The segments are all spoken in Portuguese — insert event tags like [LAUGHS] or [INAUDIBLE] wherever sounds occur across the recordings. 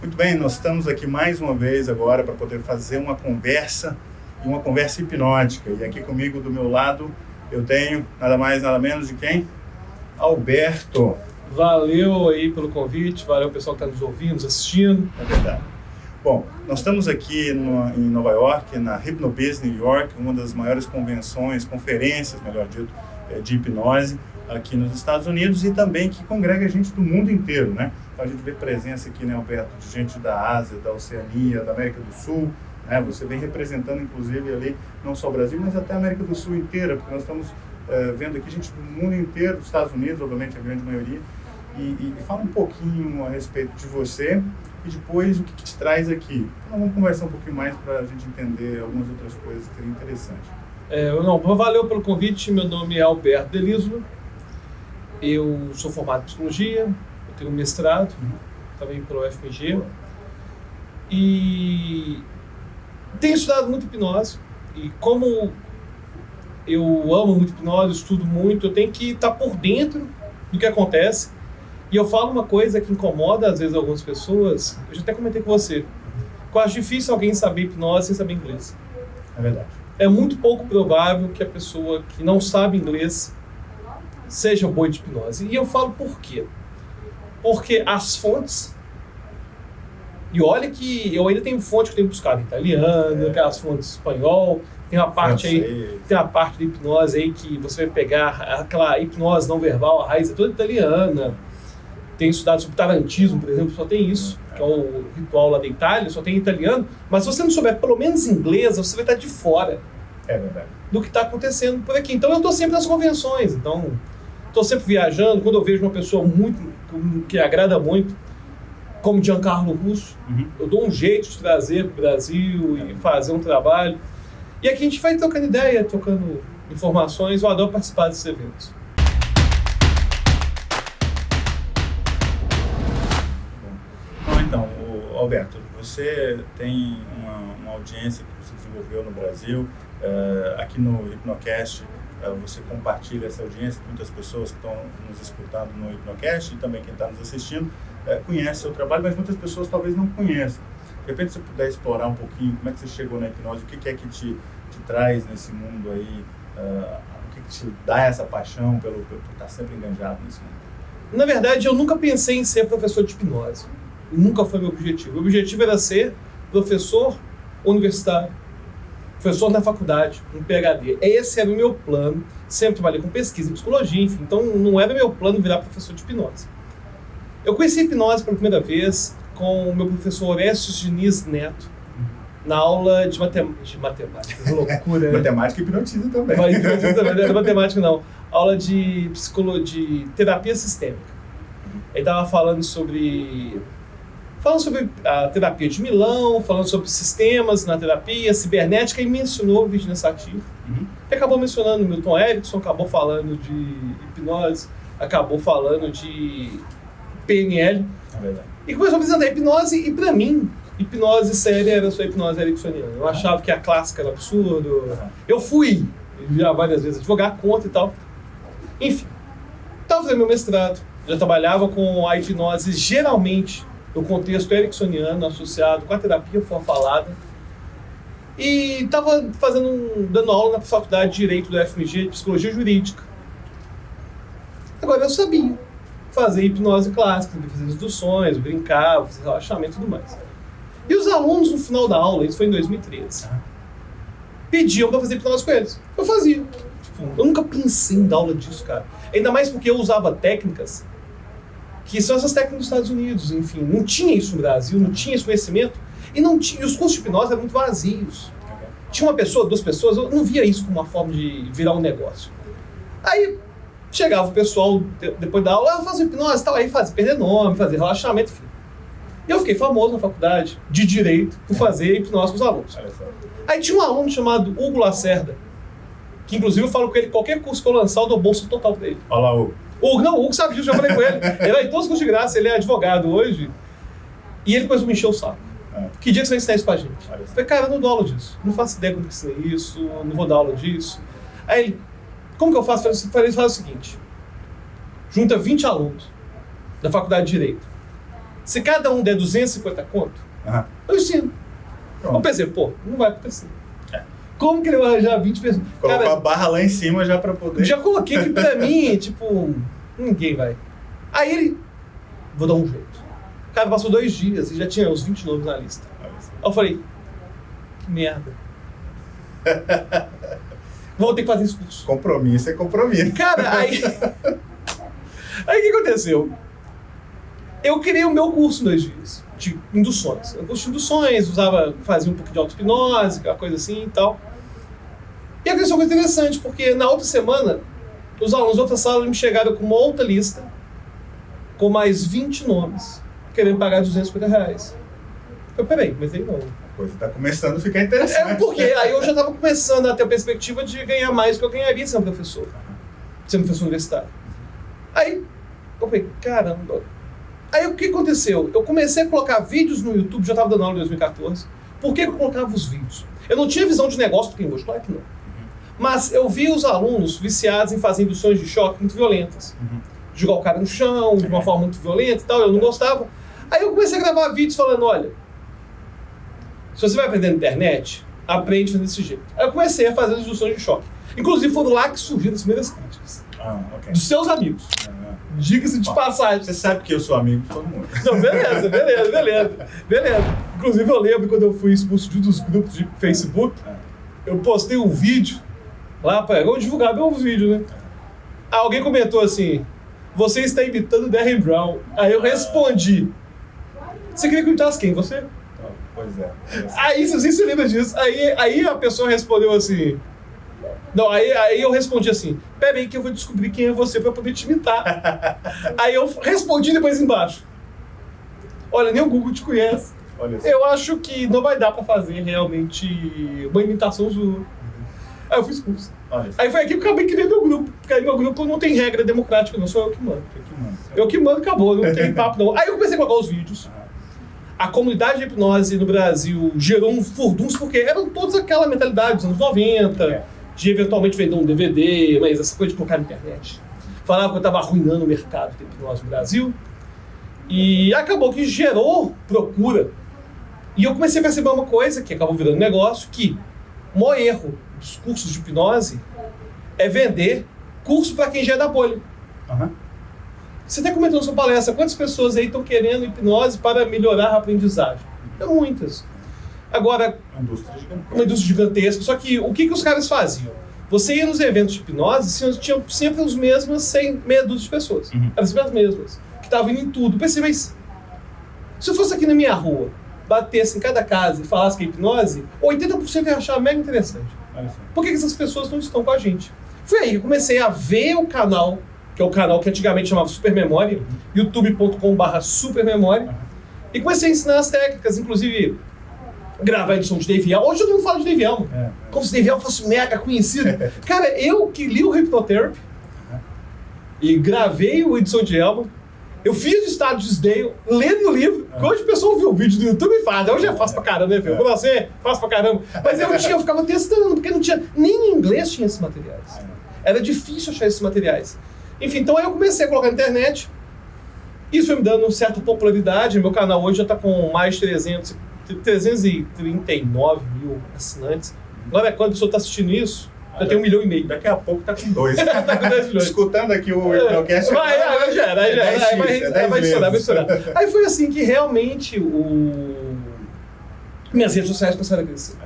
Muito bem, nós estamos aqui mais uma vez agora para poder fazer uma conversa e uma conversa hipnótica. E aqui comigo do meu lado eu tenho nada mais nada menos de quem? Alberto. Valeu aí pelo convite, valeu pessoal que está nos ouvindo, nos assistindo. É verdade. Bom, nós estamos aqui no, em Nova York, na Hypnobiz New York, uma das maiores convenções, conferências, melhor dito, eh, de hipnose aqui nos Estados Unidos e também que congrega gente do mundo inteiro, né? Então a gente vê presença aqui, né, Alberto, de gente da Ásia, da Oceania, da América do Sul, né? Você vem representando, inclusive, ali, não só o Brasil, mas até a América do Sul inteira, porque nós estamos uh, vendo aqui gente do mundo inteiro, dos Estados Unidos, obviamente, a grande maioria, e, e, e fala um pouquinho a respeito de você e depois o que, que te traz aqui. Então vamos conversar um pouquinho mais para a gente entender algumas outras coisas que seriam interessantes. É, não, valeu pelo convite, meu nome é Alberto Delislo, eu sou formado em psicologia, eu tenho um mestrado, uhum. também pelo UFMG, e tenho estudado muito hipnose, e como eu amo muito hipnose, estudo muito, eu tenho que estar por dentro do que acontece, e eu falo uma coisa que incomoda às vezes algumas pessoas, eu já até comentei com você, que eu acho difícil alguém saber hipnose sem saber inglês. É verdade. É muito pouco provável que a pessoa que não sabe inglês seja boa de hipnose. E eu falo por quê? Porque as fontes. E olha que eu ainda tenho fonte que eu tenho buscado italiano, é. aquelas fontes espanhol, tem uma parte aí, tem uma parte da hipnose aí que você vai pegar aquela hipnose não verbal, a raiz é toda italiana. Tem estudado sobre tarantismo, por exemplo, só tem isso, que é o ritual lá da Itália, só tem italiano. Mas se você não souber pelo menos inglês, você vai estar de fora é verdade. do que está acontecendo por aqui. Então eu estou sempre nas convenções. Então Estou sempre viajando, quando eu vejo uma pessoa muito que agrada muito, como Giancarlo Russo, uhum. eu dou um jeito de trazer para o Brasil e fazer um trabalho. E aqui a gente vai trocando ideia, trocando informações. Eu adoro participar desses eventos. Bom, então, Alberto, você tem uma, uma, audiência que você desenvolveu no Brasil, uh, aqui no Hipnocast você compartilha essa audiência, muitas pessoas que estão nos escutando no Hipnocast e também quem está nos assistindo é, conhece o trabalho, mas muitas pessoas talvez não conheçam. De repente, se você puder explorar um pouquinho como é que você chegou na hipnose, o que, é que te, te traz nesse mundo aí, uh, o que, que te dá essa paixão pelo, pelo, por estar sempre enganjado nesse mundo? Na verdade, eu nunca pensei em ser professor de hipnose. Nunca foi meu objetivo. O objetivo era ser professor universitário professor na faculdade, um PhD. Esse era o meu plano. Sempre trabalhei com pesquisa em psicologia, enfim. Então não era meu plano virar professor de hipnose. Eu conheci hipnose pela primeira vez com o meu professor Orestes Diniz Neto, na aula de, matem de matemática. Que loucura, né? matemática e hipnotismo também. Mas hipnotismo também, não era matemática não. Aula de, psicologia, de terapia sistêmica. Ele estava falando sobre falando sobre a terapia de Milão, falando sobre sistemas na terapia, cibernética, e mencionou Virginia Satir. Uhum. E acabou mencionando Milton Erickson, acabou falando de hipnose, acabou falando de PNL. É verdade. E começou a apresentar hipnose, e para mim, hipnose séria era só hipnose ericksoniana. Eu achava que a clássica era absurdo. Eu fui já várias vezes advogar contra e tal. Enfim, estava fazendo meu mestrado, já trabalhava com a hipnose geralmente no contexto ericksoniano associado com a terapia falada. E estava fazendo um, dando aula na faculdade de Direito do FMG de Psicologia Jurídica. Agora eu sabia fazer hipnose clássica, fazer induções, brincar, fazer relaxamento e tudo mais. E os alunos no final da aula, isso foi em 2013, pediam para fazer hipnose com eles. Eu fazia. Tipo, eu nunca pensei em dar aula disso, cara. Ainda mais porque eu usava técnicas que são essas técnicas dos Estados Unidos, enfim, não tinha isso no Brasil, não tinha esse conhecimento, e, não tinha, e os cursos de hipnose eram muito vazios. Tinha uma pessoa, duas pessoas, eu não via isso como uma forma de virar um negócio. Aí chegava o pessoal, depois da aula, ah, faz hipnose, tal, aí fazia perder nome, fazer relaxamento, enfim. E eu fiquei famoso na faculdade de Direito por fazer hipnose com os alunos. Aí tinha um aluno chamado Hugo Lacerda, que inclusive eu falo com ele, qualquer curso que eu lançar, eu dou bolsa total pra ele. Olha lá, Hugo. O, não, o Hugo sabe disso, já falei com ele. Ele vai em todos os cursos de graça, ele é advogado hoje. E ele começou a me encher o saco. É. Que dia que você vai ensinar isso pra gente? Eu falei, cara, eu não dou aula disso. Não faço ideia como que ensinei isso, não vou dar aula disso. Aí ele, como que eu faço? Eu falei, faz o seguinte, junta 20 alunos da faculdade de Direito. Se cada um der 250 conto, Aham. eu ensino. Pronto. Eu pensei, pô, não vai acontecer. Como que ele vai arranjar 20 pessoas? Colocou Cara, a barra lá em cima já pra poder. já coloquei que pra [LAUGHS] mim, tipo, ninguém vai. Aí ele, vou dar um jeito. Cara, passou dois dias e já tinha uns 20 nomes na lista. Aí eu falei, que merda. Vou ter que fazer esse curso. Compromisso é compromisso. Cara, aí. aí o que aconteceu? Eu criei o meu curso em dois dias, de induções. Eu curso de induções, usava, fazia um pouco de auto-hipnose, aquela coisa assim e tal. E aconteceu uma coisa interessante, porque na outra semana, os alunos da outra sala me chegaram com uma outra lista, com mais 20 nomes, querendo pagar 250 reais. Eu, peraí, mas aí não. A coisa tá começando a ficar interessante. É porque aí eu já estava começando a ter a perspectiva de ganhar mais do que eu ganharia sendo professor, sendo professor universitário. Aí eu falei, caramba. Aí o que aconteceu? Eu comecei a colocar vídeos no YouTube, já estava dando aula em 2014. Por que eu colocava os vídeos? Eu não tinha visão de negócio que tem hoje, claro que não. Mas eu vi os alunos viciados em fazer induções de choque muito violentas. Uhum. Jogar o cara no chão de uma forma muito violenta e tal, eu não gostava. Aí eu comecei a gravar vídeos falando, olha, se você vai aprender na internet, aprende desse jeito. Aí eu comecei a fazer as induções de choque. Inclusive foram lá que surgiram as primeiras críticas. Ah, ok. Dos seus amigos. Ah, Diga-se de Bom, passagem. Você sabe que eu sou amigo de todo mundo. Não, beleza, beleza, beleza. Beleza. Inclusive eu lembro quando eu fui expulso de um dos grupos de Facebook, Ah, eu postei um vídeo lá para eu divulgar meus vídeos, né? Aí alguém comentou assim: Você está imitando Darren Brown. Aí eu respondi: Você queria que eu imitasse quem? Você? pois é. Aí, se você se lembra disso, aí, aí a pessoa respondeu assim. Não, aí, aí eu respondi assim: Peraí, que eu vou descobrir quem é você pra poder te imitar. [LAUGHS] aí eu respondi depois embaixo: Olha, nem o Google te conhece. Eu acho que não vai dar pra fazer realmente uma imitação sua. Aí eu fui expulso. Olha. Aí foi aqui que eu acabei criando meu grupo. Porque aí meu grupo não tem regra democrática, não sou eu que mando. Que. Eu que mando, acabou, não tem [LAUGHS] papo não. Aí eu comecei a colocar os vídeos. A comunidade de hipnose no Brasil gerou um furdunço, porque eram todos aquela mentalidade dos anos 90, É. de eventualmente vender um DVD, mas essa coisa de colocar na internet. Falava que eu estava arruinando o mercado de hipnose no Brasil. E acabou que gerou procura. E eu comecei a perceber uma coisa que acabou virando negócio, que o maior erro dos cursos de hipnose é vender curso para quem já é da bolha. Aham. Você até comentou na sua palestra, quantas pessoas aí estão querendo hipnose para melhorar a aprendizagem? É muitas. Agora, Uma indústria gigantesca. uma indústria gigantesca, só que o que, que os caras faziam? Você ia nos eventos de hipnose, tinham- tinham sempre as mesmas 100, meia dúzia de pessoas. Uhum. Eram sempre as mesmas, que estavam indo em tudo. Pensei, mas se eu fosse aqui na minha rua, batesse em cada casa e falasse que é hipnose, 80% ia achar mega interessante. Por que, que essas pessoas não estão com a gente? Foi aí que eu comecei a ver o canal, que é o canal que antigamente chamava Supermemória, youtube.com.br Supermemória, e comecei a ensinar as técnicas, inclusive gravar a edição de Dave. Hoje eu não falo de Dave Allen, É, é. como se Dave Allen fosse mega conhecido. [LAUGHS] Cara, eu que li o Hypnotherapy e gravei o edição de Elma, eu fiz o estado de Sdale, lendo o livro, que hoje o pessoal viu o vídeo do YouTube e faz. Hoje é fácil pra caramba, né, filho? Pra você, fácil pra caramba. Mas eu, tinha, eu ficava testando, porque não tinha. Nem em inglês tinha esses materiais. Era difícil achar esses materiais. Enfim, então aí eu comecei a colocar na internet. Isso foi me dando certa popularidade. Meu canal hoje já está com mais de 300, 339 mil assinantes. Agora, quando a pessoa está assistindo isso, já tem um milhão e meio. Daqui a pouco tá com dois. [LAUGHS] Tá com 10 milhões. Escutando aqui o Hipnocast. Vai, vai, vai, já É já era. 10x, Vai, vai, é vai, 10 estourar, vai estourar. [LAUGHS] Aí foi assim que realmente o... minhas redes sociais começaram a crescer.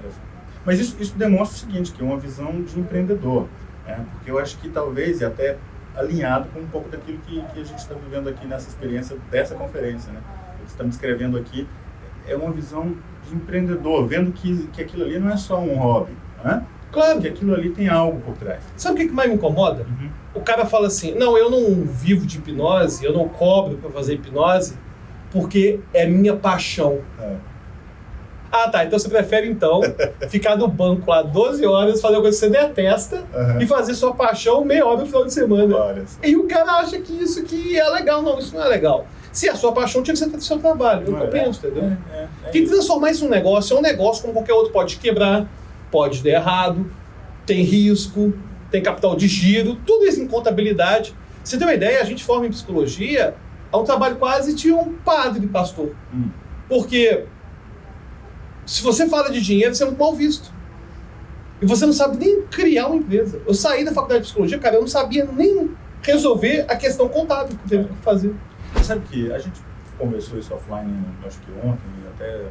Mas isso, isso demonstra o seguinte, que é uma visão de empreendedor. Né? Porque eu acho que talvez, e até alinhado com um pouco daquilo que, que a gente está vivendo aqui nessa experiência dessa conferência, né? Estamos descrevendo aqui é uma visão de empreendedor, vendo que, que aquilo ali não é só um hobby, né? Claro, que aquilo ali tem algo por trás. sabe o que que mais me incomoda? O cara fala assim: não, eu não vivo de hipnose, eu não cobro para fazer hipnose, porque é minha paixão. É. Ah, tá. Então você prefere, então, [LAUGHS] ficar no banco lá 12 horas, fazer uma coisa que você detesta Aham. e fazer sua paixão meia hora no final de semana. Olha. E o cara acha que isso que é legal. Não, isso não é legal. Se a sua paixão tinha que ser o seu trabalho. Eu Não é? penso, entendeu? É, é, é Tem que transformar isso num negócio. É um negócio como qualquer outro. Pode quebrar, pode dar errado, tem risco, tem capital de giro, tudo isso em contabilidade. Você tem uma ideia? A gente forma em psicologia a um trabalho quase de um padre pastor. Hum. Porque se você fala de dinheiro, você é muito mal visto. E você não sabe nem criar uma empresa. Eu saí da faculdade de psicologia, cara, eu não sabia nem resolver a questão contábil que teve que fazer. Sabe que a gente conversou isso offline, acho que ontem, até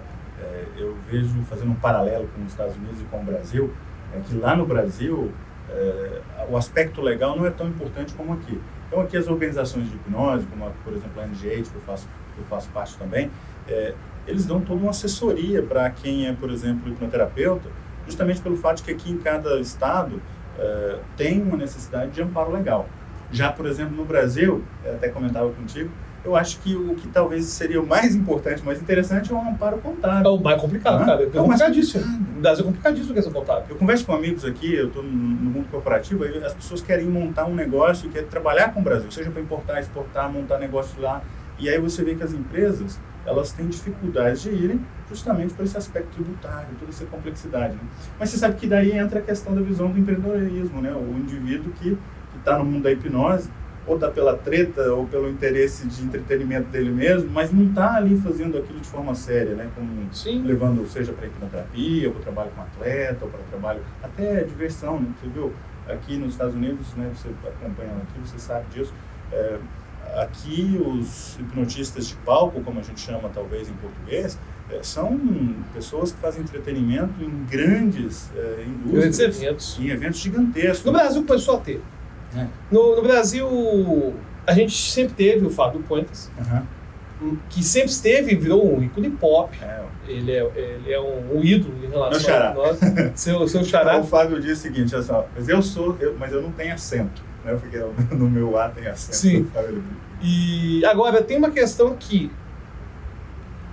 é, eu vejo fazendo um paralelo com os Estados Unidos e com o Brasil, é que lá no Brasil é, o aspecto legal não é tão importante como aqui. Então aqui as organizações de hipnose, como a, por exemplo a NGH, que eu faço, que eu faço parte também, é, eles dão toda uma assessoria para quem é, por exemplo, hipnoterapeuta, justamente pelo fato que aqui em cada estado é, tem uma necessidade de amparo legal. Já, por exemplo, no Brasil, até comentava contigo, eu acho que o que talvez seria o mais importante, mais interessante é o amparo contábil. É o mais complicado, Ah, cara. É é o mais complicadíssimo. No Brasil é complicadíssimo a questão contábil. Eu converso com amigos aqui, eu estou no mundo corporativo, aí as pessoas querem montar um negócio, querem trabalhar com o Brasil, seja para importar, exportar, montar negócio lá. E aí você vê que as empresas, elas têm dificuldades de irem justamente por esse aspecto tributário, toda essa complexidade. Né? Mas você sabe que daí entra a questão da visão do empreendedorismo, né? O indivíduo que está no mundo da hipnose, ou está pela treta, ou pelo interesse de entretenimento dele mesmo, mas não está ali fazendo aquilo de forma séria, né? Como Sim. levando, seja para hipnoterapia, ou para trabalho com atleta, ou para trabalho, até diversão, né? Você viu, aqui nos Estados Unidos, né, você acompanhando aqui, você sabe disso, é, aqui os hipnotistas de palco, como a gente chama talvez em português, é, são pessoas que fazem entretenimento em grandes é, indústrias, Grandes eventos. em eventos gigantescos. No Brasil começou a ter. É. No, no Brasil, a gente sempre teve o Fábio Puentes, Aham. que sempre esteve e virou um ícone pop. É, Ele é, ele é um, um ídolo em relação Meu xará. a nós. Seu, seu [LAUGHS] xará. o Fábio diz o seguinte, olha só, mas eu sou, eu- mas eu não tenho acento, né? Porque eu- [LAUGHS] no meu A tem acento. Sim. E agora tem uma questão que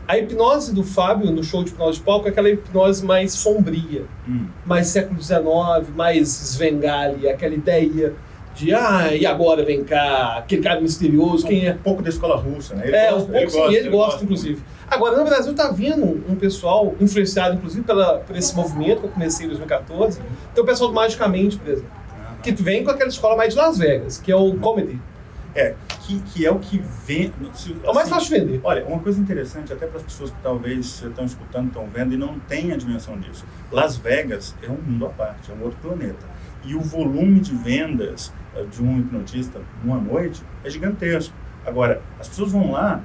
a hipnose do Fábio no show de hipnose de palco é aquela hipnose mais sombria, Hum. mais século XIX, mais Svengali, aquela ideia de ah, e agora vem cá, aquele cara misterioso, quem é? Um pouco da escola russa, né? Ele é, gosta, um pouco sim, ele, gosta, inclusive. Agora, no Brasil tá vindo um pessoal influenciado, inclusive, pela, por esse movimento que eu comecei em 2014. Tem o pessoal do Magicamente, por exemplo, Ah, que vem com aquela escola mais de Las Vegas, que é o comedy. É, que, que é o que vem... se- É o mais assim, fácil de vender. Olha, uma coisa interessante, até para as pessoas que talvez estão escutando, estão vendo e não têm a dimensão disso. Las Vegas é um mundo à parte, é um outro planeta. E o volume de vendas de um hipnotista numa noite é gigantesco. Agora, as pessoas vão lá,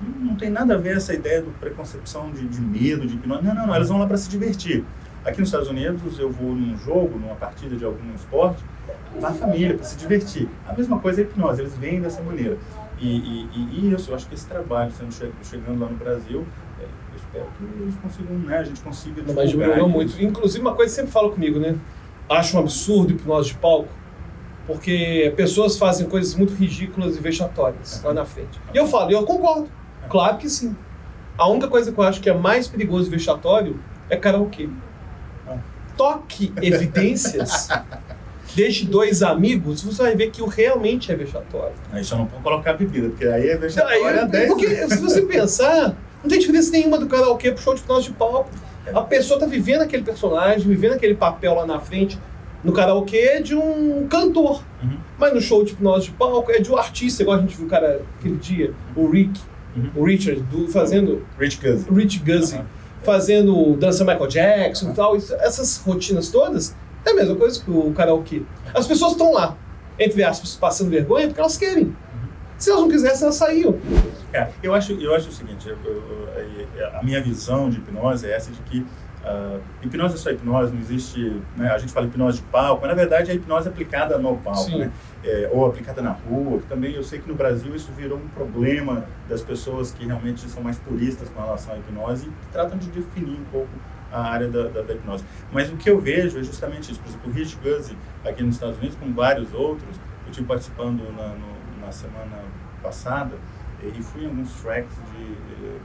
não não tem nada a ver essa ideia do preconcepção de, de medo, de hipnose. Não, não, não, elas vão lá para se divertir. Aqui nos Estados Unidos, eu vou num jogo, numa partida de algum esporte, vai a família para se divertir. A mesma coisa é a hipnose, eles vêm dessa maneira. E, e, e- isso, eu acho que esse trabalho sendo che- chegando lá no Brasil, é, eu espero que eles consigam, né, a gente consiga mas isso. muito. Inclusive, uma coisa que sempre falo comigo, né? Acho um absurdo hipnose de palco, porque pessoas fazem coisas muito ridículas e vexatórias lá na frente. E eu falo, e eu concordo. Claro que sim. A única coisa que eu acho que é mais perigoso e vexatório é karaokê. Toque evidências, [LAUGHS] deixe dois amigos, você vai ver que o realmente é vexatório. Aí só não pode colocar bebida, porque aí é Aí, vexatória 10 porque se você pensar, não tem diferença nenhuma do karaokê pro show de hipnose de palco. A pessoa tá vivendo aquele personagem, vivendo aquele papel lá na frente. No karaokê é de um cantor. Uhum. Mas no show de hipnose de palco é de um artista, igual a gente viu o cara aquele dia, o Rick, Uhum. o Richard, do- fazendo Rich Guzzi. o Rich Guzzi, Aham. fazendo dança Michael Jackson e tal. Isso- essas rotinas todas é a mesma coisa que o karaokê. As pessoas estão lá, entre aspas, passando vergonha porque elas querem. Se elas não quisessem, elas saíam. É, eu acho, eu acho o seguinte, eu- eu- eu- a minha visão de hipnose é essa de que ah, hipnose é só hipnose, não existe, né, a gente fala hipnose de palco, mas na verdade é a hipnose aplicada no palco, né? É, ou aplicada na rua, que também eu sei que no Brasil isso virou um problema das pessoas que realmente são mais puristas com relação à hipnose e tratam de definir um pouco a área da, da- da hipnose. Mas o que eu vejo é justamente isso. Por exemplo, o Rich Guzzi, aqui nos Estados Unidos, com vários outros, eu estive participando na, no- na semana passada e fui em alguns tracks de, eh,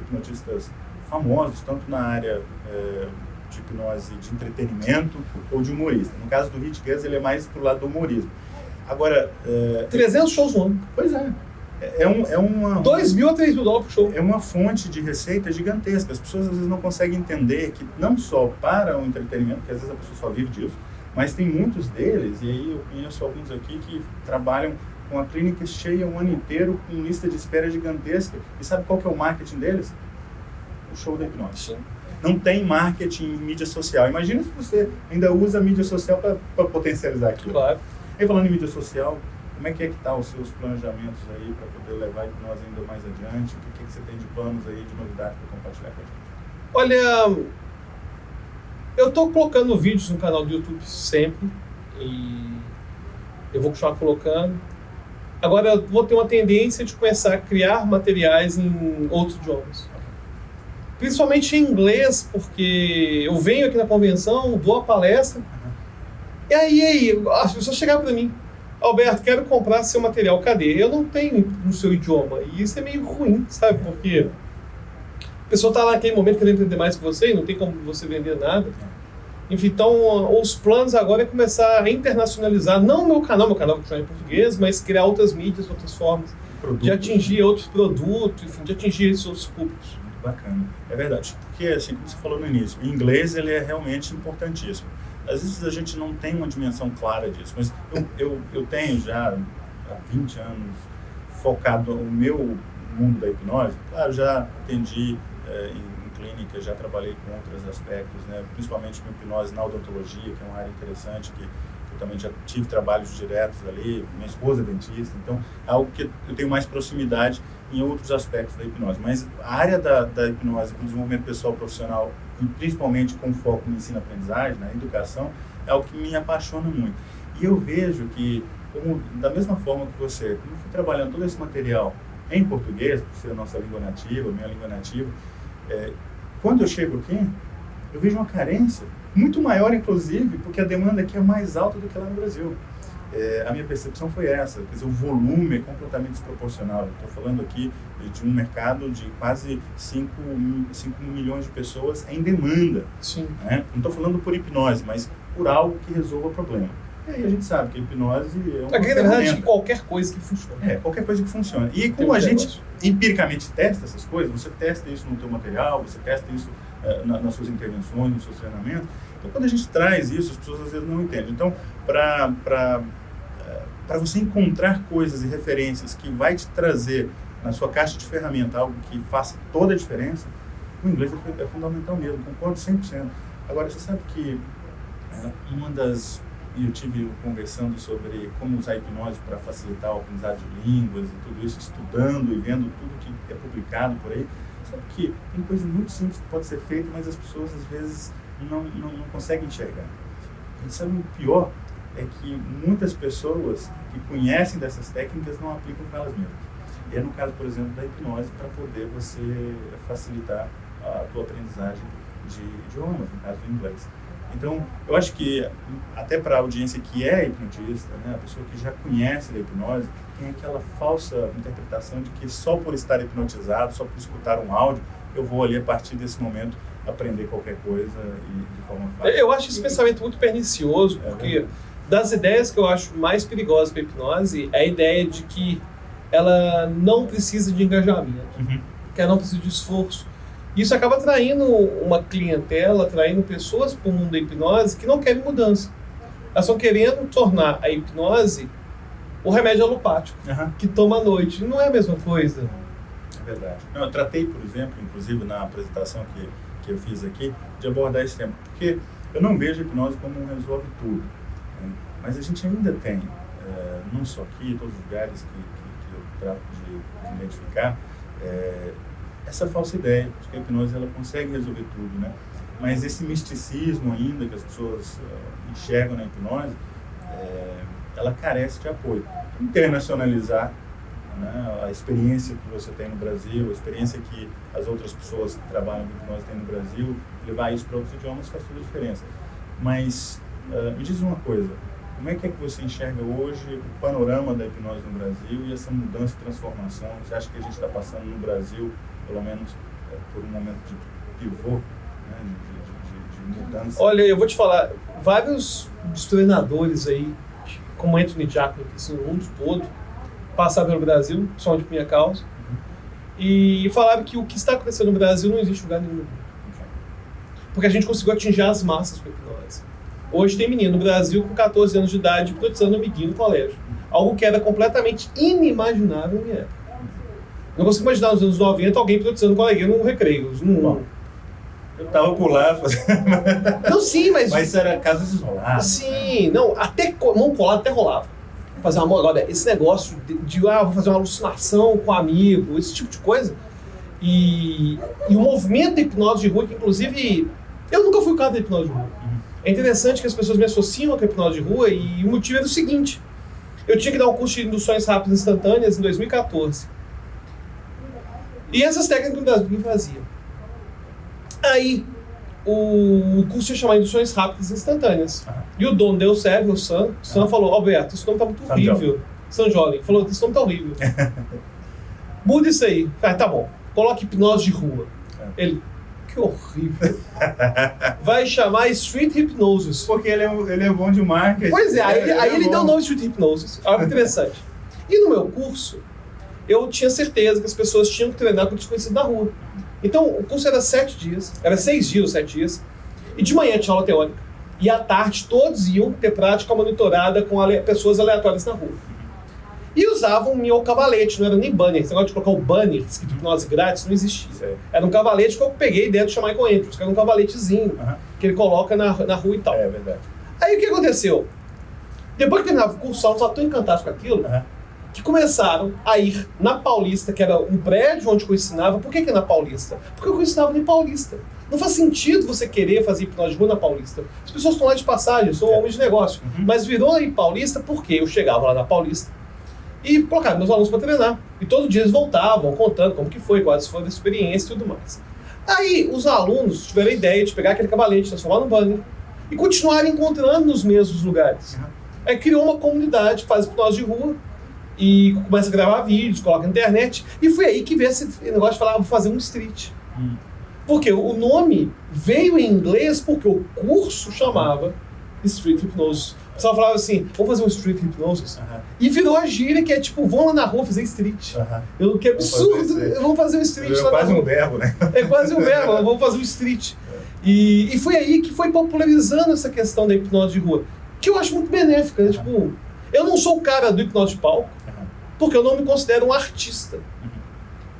hipnotistas famosos, tanto na área eh, de hipnose de entretenimento ou de humorista. No caso do Rich Guzzi, ele é mais pro lado do humorismo. Agora, eh, 300 shows no ano. pois é, é, é um, é uma... 2 mil a 3 mil dólares por show. É uma fonte de receita gigantesca. As pessoas às vezes não conseguem entender que não só para o entretenimento, porque às vezes a pessoa só vive disso, mas tem muitos deles, e aí eu conheço alguns aqui que trabalham com a clínica cheia um ano inteiro, com lista de espera gigantesca. E sabe qual que é o marketing deles? O show da hipnose. Não tem marketing em mídia social. Imagina se você ainda usa a mídia social para potencializar aquilo. Claro. E falando em mídia social, como é que é que tá os seus planejamentos aí para poder levar a hipnose ainda mais adiante? O que, que você tem de planos aí, de novidade para compartilhar com a gente? Olha, eu estou colocando vídeos no canal do YouTube sempre e eu vou continuar colocando. Agora eu vou ter uma tendência de começar a criar materiais em outros idiomas. Principalmente em inglês, porque eu venho aqui na convenção, dou a palestra, e aí, aí as pessoas chegaram para mim, Alberto, quero comprar seu material, cadê? Eu não tenho no seu idioma. E isso é meio ruim, sabe? Porque a pessoa está lá naquele momento querendo entender mais que você e não tem como você vender nada. Enfim, então os planos agora é começar a internacionalizar, não o meu canal, meu canal que é em português, mas criar outras mídias, outras formas Produto. de atingir outros produtos, enfim, de atingir esses outros públicos. Bacana. É verdade. Porque, assim, como você falou no início, o inglês ele é realmente importantíssimo. Às vezes a gente não tem uma dimensão clara disso, mas eu, eu, eu tenho já há 20 anos focado no meu mundo da hipnose. Claro, já atendi é, em clínica, já trabalhei com outros aspectos, né, principalmente com hipnose na odontologia, que é uma área interessante, que eu também já tive trabalhos diretos ali, minha esposa é dentista, então é algo que eu tenho mais proximidade em outros aspectos da hipnose. Mas a área da, da hipnose, o desenvolvimento pessoal profissional, e principalmente com foco no ensino-aprendizagem, na educação, é algo que me apaixona muito. E eu vejo que, como, da mesma forma que você, como eu fui trabalhando todo esse material em português, por ser a nossa língua nativa, minha língua nativa, é, quando eu chego aqui, eu vejo uma carência muito maior, inclusive, porque a demanda aqui é mais alta do que lá no Brasil. É, a minha percepção foi essa, quer dizer, o volume é completamente desproporcional. Estou falando aqui de um mercado de quase 5, 5 milhões de pessoas em demanda. Sim. Né? Não estou falando por hipnose, mas por algo que resolva o problema. E aí a gente sabe que a hipnose é uma A grande verdade é qualquer coisa que funcione. É, qualquer coisa que funcione. E como a gente negócio. empiricamente testa essas coisas, você testa isso no teu material, você testa isso eh, na- nas suas intervenções, nos seus treinamentos. Então, quando a gente traz isso, as pessoas às vezes não entendem. Então, para para você encontrar coisas e referências que vai te trazer na sua caixa de ferramenta algo que faça toda a diferença, o inglês é é fundamental mesmo, concordo 100%. Agora, você sabe que eh, uma das e eu tive conversando sobre como usar hipnose para facilitar o aprendizado de línguas e tudo isso, estudando e vendo tudo que é publicado por aí. Sabe que tem coisa muito simples que pode ser feita, mas as pessoas às vezes não, não, não conseguem enxergar. E sabe o pior? É que muitas pessoas que conhecem dessas técnicas não aplicam com elas mesmas. E é no caso, por exemplo, da hipnose, para poder você facilitar a tua aprendizagem de idiomas, no caso do inglês. Então, eu acho que até para a audiência que é hipnotista, né, a pessoa que já conhece da hipnose, tem aquela falsa interpretação de que só por estar hipnotizado, só por escutar um áudio, eu vou ali a partir desse momento aprender qualquer coisa e de forma fácil. Eu acho esse pensamento muito pernicioso, É porque. Das ideias que eu acho mais perigosas para a hipnose é a ideia de que ela não precisa de engajamento, Uhum. que ela não precisa de esforço. Isso acaba atraindo uma clientela, atraindo pessoas para o mundo da hipnose que não querem mudança. Elas estão querendo tornar a hipnose o remédio alopático, Aham. que toma à noite. Não é a mesma coisa. É verdade. Não, eu tratei, por exemplo, inclusive na apresentação que, que eu fiz aqui, de abordar esse tema, porque eu não vejo a hipnose como um resolve tudo. Mas a gente ainda tem, eh, não só aqui, em todos os lugares que, que, que eu trato de, de identificar, eh, essa falsa ideia de que a hipnose ela consegue resolver tudo, né? Mas esse misticismo ainda que as pessoas eh, enxergam na hipnose, eh, ela carece de apoio. Internacionalizar né, a experiência que você tem no Brasil, a experiência que as outras pessoas que trabalham com hipnose têm no Brasil, levar isso para outros idiomas faz toda a diferença. Mas ah, me diz uma coisa, como é que é que você enxerga hoje o panorama da hipnose no Brasil e essa mudança e transformação? Você acha que a gente está passando no Brasil, pelo menos eh, por um momento de pivô, né, de, de- de- de mudança? Olha, eu vou te falar, vários dos treinadores aí, como Anthony Jackson, que são no mundo todo, passaram pelo Brasil, principalmente por minha causa, e falaram que o que está acontecendo no Brasil não existe lugar nenhum. Porque a gente conseguiu atingir as massas com a hipnose. Hoje tem menino no Brasil com 14 anos de idade hipnotizando amiguinho no colégio. Algo que era completamente inimaginável em época. Não consigo imaginar nos anos 90 alguém um coleguinha no recreio. Não, Eu tava por lá fazendo. não sim, mas... [LAUGHS] Mas era casos isolados. Sim, não, até mão colada até rolava. Fazer uma agora, esse negócio de, de, ah, vou fazer uma alucinação com um amigo, esse tipo de coisa. E, e o movimento da hipnose de rua, que inclusive eu nunca fui o cara da hipnose de rua. É interessante que as pessoas me associam com a hipnose de rua e o motivo era o seguinte: eu tinha que dar um curso de induções rápidas instantâneas em 2014. E essas técnicas no Brasil fazia. Aí, o curso ia chamar Induções Rápidas Instantâneas. Aham. E o dono deu certo, o Sam, o Sam falou, Alberto, esse nome tá muito horrível. Sam Jolin. Falou, esse nome tá horrível. [LAUGHS] Muda isso aí. Ah, tá bom. Coloque hipnose de rua. É. Ele, que horrível. Vai chamar Street Hypnosis. Porque ele é, ele é bom de marketing. Pois é, aí, ele- aí é ele deu o nome Street Hypnosis. Algo interessante. E no meu curso, eu tinha certeza que as pessoas tinham que treinar com o desconhecido na rua. Então, o curso era sete dias, era seis dias ou sete dias, e de manhã tinha aula teórica, e à tarde todos iam ter prática monitorada com ale- pessoas aleatórias na rua. E usavam o meu cavalete, não era nem banner. Esse negócio de colocar o banner escrito hipnose grátis não existia. Sei. Era um cavalete que eu peguei dentro do Michael Andrews, que era um cavaletezinho, Aham. que ele coloca na, na rua e tal. É verdade. Aí o que aconteceu? Depois que terminava o curso, alunos estavam tão encantados com aquilo Aham. que começaram a ir na Paulista, que era um prédio onde eu ensinava. Por que, que é na Paulista? Porque eu ensinava em Paulista. Não faz sentido você querer fazer hipnose de rua na Paulista. As pessoas estão lá de passagem, são É. homens de negócio. Uhum. Mas virou em Paulista porque eu chegava lá na Paulista e colocava meus alunos para treinar. E todo dia eles voltavam contando como que foi, quais foram as experiências e tudo mais. Aí os alunos tiveram a ideia de pegar aquele cavalete, transformar no banner e continuarem encontrando nos mesmos lugares. Aí criou uma comunidade, faz hipnose de rua e começa a gravar vídeos, coloca na internet. E foi aí que veio esse negócio de falar, vou fazer um street. Hum. Porque o nome veio em inglês porque o curso chamava Street Hypnosis. Pessoal falava assim, vamos fazer um Street Hypnosis. Aham. E virou a gíria que é tipo, vão lá na rua fazer street. Aham. Eu, que absurdo, vamos fazer um street É lá na quase um verbo, né? É quase um verbo, [LAUGHS] vamos fazer um street. E, e foi aí que foi popularizando essa questão da hipnose de rua, que eu acho muito benéfica. né? Tipo, eu não sou o cara do hipnose de palco, porque eu não me considero um artista.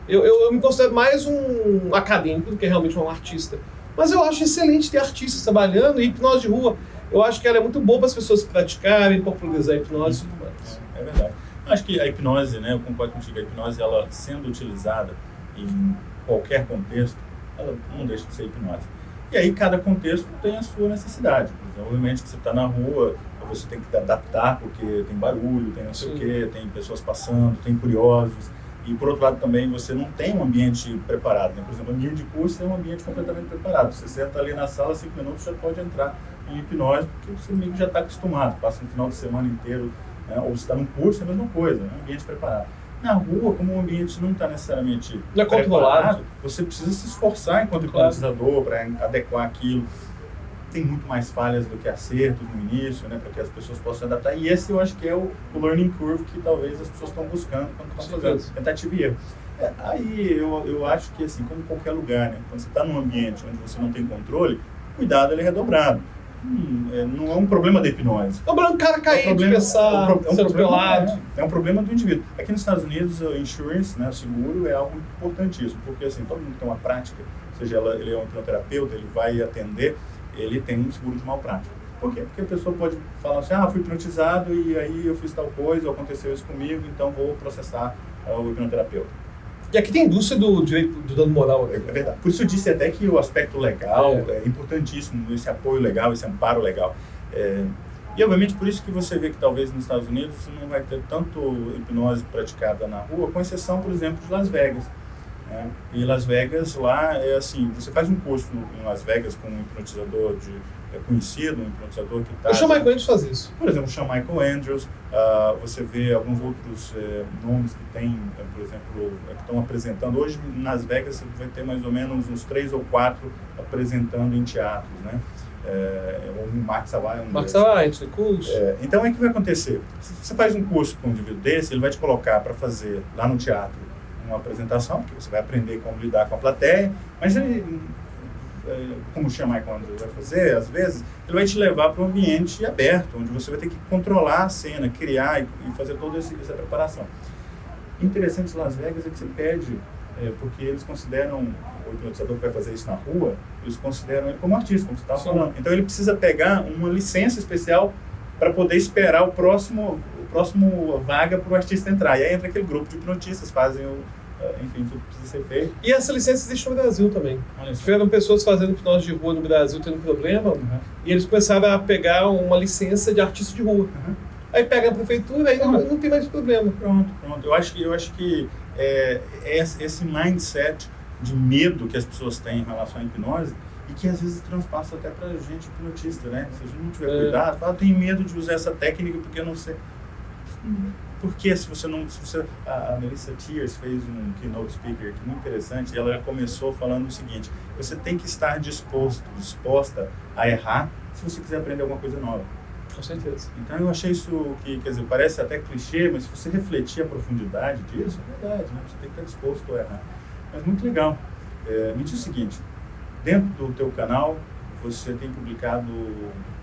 Eu, eu, eu me considero mais um acadêmico do que realmente um artista. Mas eu acho excelente ter artistas trabalhando e hipnose de rua. Eu acho que ela é muito boa para as pessoas praticarem, popularizar a hipnose e tudo mais. É verdade. Acho que a hipnose, né, eu concordo contigo, a hipnose, ela sendo utilizada em qualquer contexto, ela não deixa de ser hipnose. E aí cada contexto tem a sua necessidade. Por exemplo, Obviamente que você está na rua, você tem que adaptar, porque tem barulho, tem não sei o Sim. quê, tem pessoas passando, tem curiosos. E por outro lado também você não tem um ambiente preparado. Né? Por exemplo, o ambiente de curso é um ambiente completamente preparado. Você senta ali na sala, cinco minutos já pode entrar em hipnose, porque você meio que já está acostumado. Passa um final de semana inteiro, né? ou você está num curso, é a mesma coisa, é um ambiente preparado. Na rua, como o ambiente não está necessariamente Não é controlado. você precisa se esforçar enquanto Claro. hipnotizador para adequar aquilo. Tem muito mais falhas do que acertos no início, né, para que as pessoas possam se adaptar. E esse eu acho que é o, o learning curve que talvez as pessoas estão buscando quando estão fazendo tentativa e erro. É, aí eu, eu acho que, assim, como qualquer lugar, né, quando você está num ambiente onde você não tem controle, o cuidado ele é redobrado. Hum, é, não é um problema da hipnose. O branco cara É cair, um problema- tropeçar, é um pro- é um ser problema- é, é um problema do indivíduo. Aqui nos Estados Unidos, o insurance, né, o seguro, é algo importantíssimo, porque assim, todo mundo que tem uma prática, seja ela, ele é um hipnoterapeuta, ele vai atender, ele tem um seguro de malprática. Por quê? Porque a pessoa pode falar assim, ah, fui hipnotizado e aí eu fiz tal coisa, ou aconteceu isso comigo, então vou processar ah, o hipnoterapeuta. E aqui tem a indústria do direito do dano moral. É né? verdade. Por isso eu disse até que o aspecto legal É. é, importantíssimo, esse apoio legal, esse amparo legal. É, e obviamente por isso que você vê que talvez nos Estados Unidos não vai ter tanto hipnose praticada na rua, com exceção, por exemplo, de Las Vegas. né? E Las Vegas lá é assim, você faz um curso em Las Vegas com um hipnotizador de, é conhecido, um hipnotizador que está... Chamo a Michael de fazer isso. Por exemplo, chama Michael Andrews, ah, você vê alguns outros eh, nomes que tem, eh, por exemplo, eh, que estão apresentando. Hoje, em Las Vegas, você vai ter mais ou menos uns três ou quatro apresentando em teatros, né? É, o Max Marcos desses. Savait, curso. É, então, é que vai acontecer? Se você faz um curso com um indivíduo desse, ele vai te colocar para fazer lá no teatro uma apresentação, porque você vai aprender como lidar com a plateia, mas ele, como o Michael Andrews vai fazer, às vezes, ele vai te levar para um ambiente aberto, onde você vai ter que controlar a cena, criar e, fazer toda essa preparação. Interessante Las Vegas é que você pede, é, porque eles consideram, o hipnotizador que vai fazer isso na rua, eles consideram ele como artista, como você estava falando. Então ele precisa pegar uma licença especial para poder esperar o próximo, o próximo vaga para o artista entrar. E aí entra aquele grupo de hipnotistas, fazem o, eh, enfim, tudo precisa ser feito. E essa licença existe no Brasil também. Tiveram pessoas fazendo hipnose de rua no Brasil tendo problema, uhum. e eles começaram a pegar uma licença de artista de rua. Uhum. Aí pega a prefeitura e não, não tem mais problema. Pronto, pronto. Eu acho que, eu acho que é, esse mindset de medo que as pessoas têm em relação à hipnose e que às vezes transpassa até para gente hipnotista, né? Se a gente não tiver é. cuidado, fala, tem medo de usar essa técnica porque eu não sei. Porque se você não. Se você, a, Melissa Tears fez um keynote speaker que muito interessante, e ela começou falando o seguinte: você tem que estar disposto, disposta a errar se você quiser aprender alguma coisa nova. Com certeza. Então eu achei isso que, quer dizer, parece até clichê, mas se você refletir a profundidade disso, é verdade, né? Você tem que estar disposto a errar. Mas muito legal. É, me diz o seguinte, dentro do teu canal, você tem publicado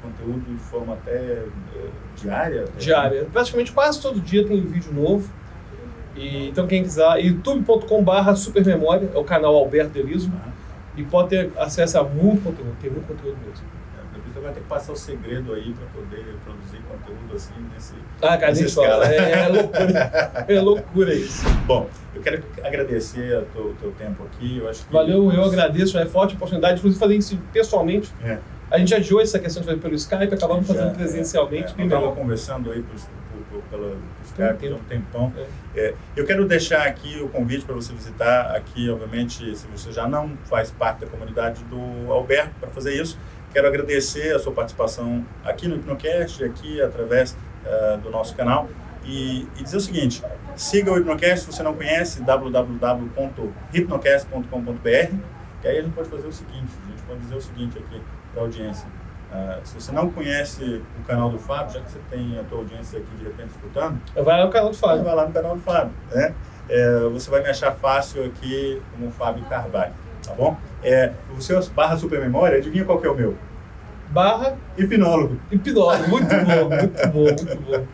conteúdo de forma até é, diária? Até diária. Praticamente quase todo dia tem um vídeo novo. E, então quem quiser, youtube.com.br supermemória, é o canal Alberto Deliso. Uhum. E pode ter acesso a muito conteúdo, tem muito conteúdo mesmo. Então vai ter que passar o segredo aí para poder produzir conteúdo assim nesse. Ah, cara, nessa escala. É, é, loucura. [LAUGHS] é loucura isso. Bom, eu quero agradecer o teu, teu, tempo aqui. Eu acho que Valeu, eu agradeço. É forte a oportunidade, inclusive, fazer isso pessoalmente. É. A gente adiou essa questão de fazer pelo Skype, acabamos fazendo é, presencialmente. É, estava conversando aí pelo Skype há um tempão. É. é. eu quero deixar aqui o convite para você visitar aqui, obviamente, se você já não faz parte da comunidade do Alberto, para fazer isso. Quero agradecer a sua participação aqui no Hipnocast, aqui através uh, do nosso canal. E, e, dizer o seguinte, siga o Hipnocast, se você não conhece, www.hipnocast.com.br e aí a gente pode fazer o seguinte, a gente pode dizer o seguinte aqui para a audiência. Uh, se você não conhece o canal do Fábio, já que você tem a tua audiência aqui de repente escutando, vai lá no canal do Fábio. Vai lá no canal do Fábio, né? É, você vai me achar fácil aqui como Fábio Carvalho tá bom? É, o seu barra supermemória, adivinha qual que é o meu? Barra hipnólogo. Hipnólogo, muito bom, [LAUGHS] muito bom, muito bom.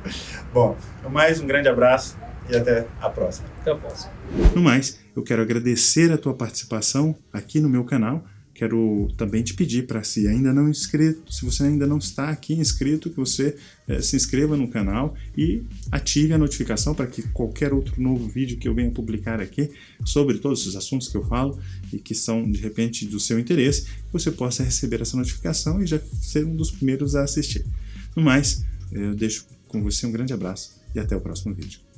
Bom, no mais, um grande abraço e até a próxima. Até a próxima. No mais, eu quero agradecer a tua participação aqui no meu canal quero também te pedir para se ainda não inscrito, se você ainda não está aqui inscrito, que você é, se inscreva no canal e ative a notificação para que qualquer outro novo vídeo que eu venha publicar aqui sobre todos os assuntos que eu falo e que são de repente do seu interesse, você possa receber essa notificação e já ser um dos primeiros a assistir. No mais, eu deixo com você um grande abraço e até o próximo vídeo.